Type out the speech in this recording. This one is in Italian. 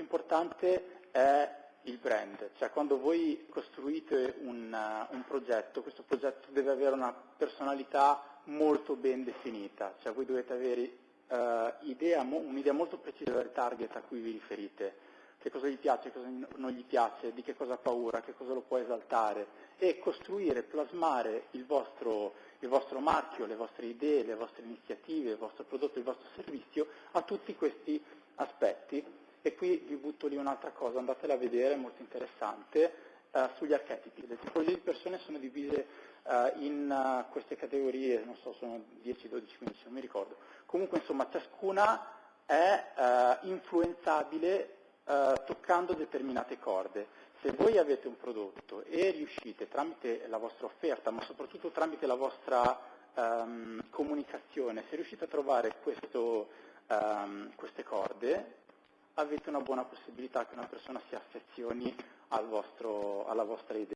importante è il brand, cioè quando voi costruite un, uh, un, progetto, questo progetto deve avere una personalità molto ben definita, cioè voi dovete avere uh, idea, un'idea molto precisa del target a cui vi riferite, che cosa gli piace, cosa non gli piace, di che cosa ha paura, che cosa lo può esaltare. E costruire, plasmare il vostro, il vostro marchio, le vostre idee, le vostre iniziative, il vostro prodotto, il vostro servizio a tutti questi aspetti e qui vi butto lì un'altra cosa, andatela a vedere, è molto interessante, uh, sugli archetipi. Le tipologie di persone sono divise uh, in uh, queste categorie, non so, sono 10, 12, 15, non mi ricordo. Comunque, insomma, ciascuna è influenzabile toccando determinate corde. Se voi avete un prodotto e riuscite tramite la vostra offerta, ma soprattutto tramite la vostra um, comunicazione, se riuscite a trovare questo, um, queste corde, avete una buona possibilità che una persona si affezioni al vostro, alla vostra idea.